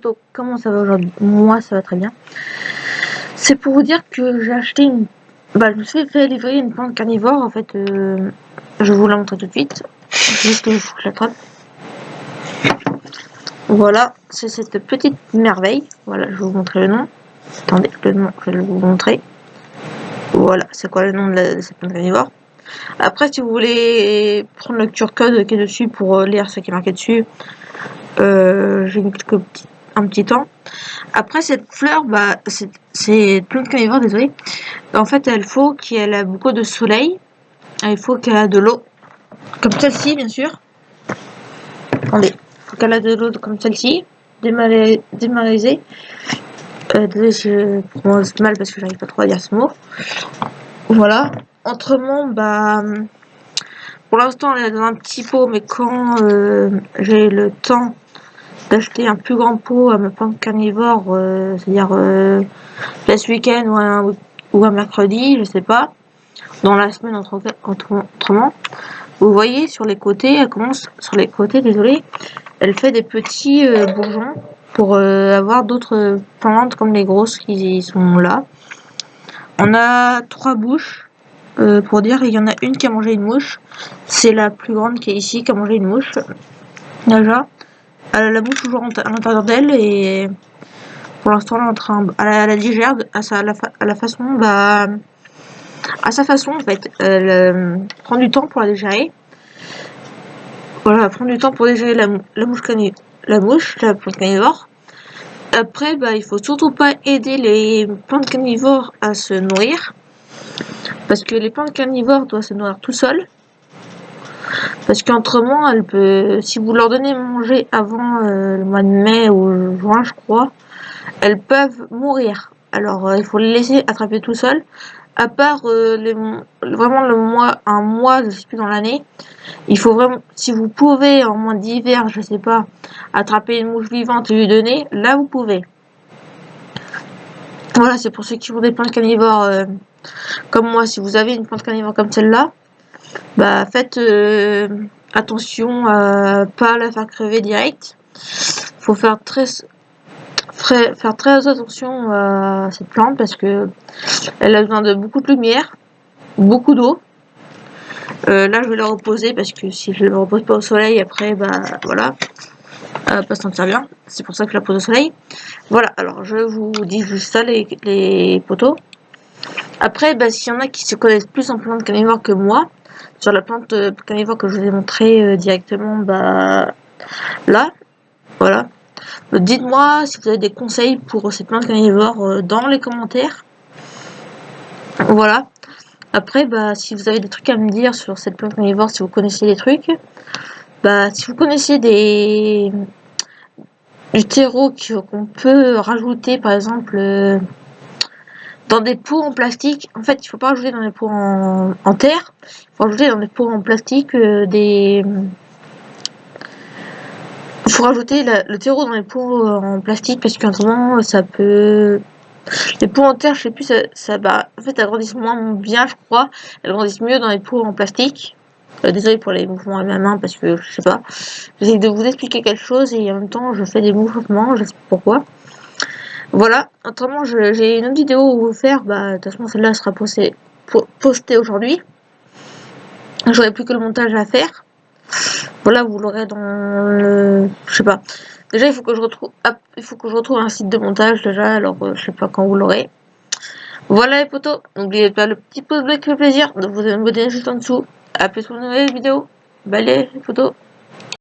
Donc, comment ça va aujourd'hui? Moi, ça va très bien. C'est pour vous dire que j'ai acheté une... Bah, je me suis fait livrer une plante carnivore, en fait. Euh, je vous la montre tout de suite. Juste que je. Voilà, c'est cette petite merveille. Voilà, je vais vous montrer le nom. Attendez, le nom, je vais vous montrer. Voilà, c'est quoi le nom de, cette plante carnivore? Après, si vous voulez prendre le QR code qui est dessus pour lire ce qui est marqué dessus, euh, j'ai mis quelques petites un petit temps. Après, cette fleur, bah, c'est plante carnivore, désolé. En fait, il faut qu'elle a beaucoup de soleil. Il faut qu'elle a de l'eau. Comme celle-ci, bien sûr. Attendez. Qu'elle a de l'eau comme celle-ci. Démaraisée. Euh, désolé mal parce que j'arrive pas trop à dire ce mot. Voilà. Autrement, bah... Pour l'instant, elle est dans un petit pot, mais quand euh, j'ai le temps d'acheter un plus grand pot à ma plante carnivore, euh, c'est-à-dire euh, ce week-end ou un, ou un mercredi, je sais pas, dans la semaine entre, autrement. Vous voyez sur les côtés, elle commence sur les côtés, désolé, elle fait des petits euh, bourgeons pour euh, avoir d'autres plantes comme les grosses qui sont là. On a trois bouches. pour dire, il y en a une qui a mangé une mouche. C'est la plus grande qui est ici, qui a mangé une mouche. Déjà elle a la bouche toujours à l'intérieur d'elle et pour l'instant elle est en train elle, elle digère à, sa, la, façon bah à sa façon en fait elle euh, prend du temps pour la digérer voilà elle prend du temps pour digérer la, la mouche la la plante carnivore. Après bah il faut surtout pas aider les plantes carnivores à se nourrir parce que les plantes carnivores doivent se nourrir tout seuls parce qu'entrement, elle si vous leur donnez manger avant euh, le mois de mai ou juin, je crois, elles peuvent mourir. Alors, euh, il faut les laisser attraper tout seul. À part euh, vraiment le mois, un mois, je sais plus dans l'année, il faut vraiment, si vous pouvez en mois d'hiver, je sais pas, attraper une mouche vivante et lui donner, là vous pouvez. Voilà, c'est pour ceux qui ont des plantes carnivores comme moi. Si vous avez une plante carnivore comme celle-là, bah faites euh, attention à pas la faire crever direct. Faut faire très faire très attention à cette plante parce que elle a besoin de beaucoup de lumière, beaucoup d'eau. Euh, là je vais la reposer parce que si je ne la repose pas au soleil après bah voilà va pas s'en bien c'est pour ça que je la pose au soleil voilà alors je vous dis juste ça les, les poteaux après bah, s'il y en a qui se connaissent plus en plante carnivore que moi sur la plante euh, carnivore que je vous ai montré euh, directement bah, là. Voilà. Dites-moi si vous avez des conseils pour cette plante carnivore euh, dans les commentaires. Voilà. Après, bah, si vous avez des trucs à me dire sur cette plante carnivore, si vous connaissez des trucs, bah, si vous connaissez des du terreau qu'on peut rajouter, par exemple, dans des pots en plastique. En fait, il faut pas rajouter dans des pots en, terre. Il faut rajouter dans des pots en plastique euh, des... Il faut rajouter le terreau dans les pots en plastique parce qu'en moment, ça peut... Les pots en terre, je sais plus, ça, ça bah, en fait, elles grandissent moins bien, je crois. Elles grandissent mieux dans les pots en plastique. Euh, désolé pour les mouvements à ma main parce que je sais pas. J'essaie de vous expliquer quelque chose et en même temps, je fais des mouvements, je sais pas pourquoi. Voilà, autrement j'ai une autre vidéo à vous faire, bah de toute façon celle-là sera postée, aujourd'hui. J'aurai plus que le montage à faire. Voilà, vous l'aurez dans le... Je sais pas. Déjà, il faut que je retrouve il faut que je retrouve un site de montage déjà, alors euh, je sais pas quand vous l'aurez. Voilà les potos, n'oubliez pas le petit pouce bleu qui fait plaisir, de vous abonner juste en dessous. A plus pour une nouvelle vidéo. Bye les potos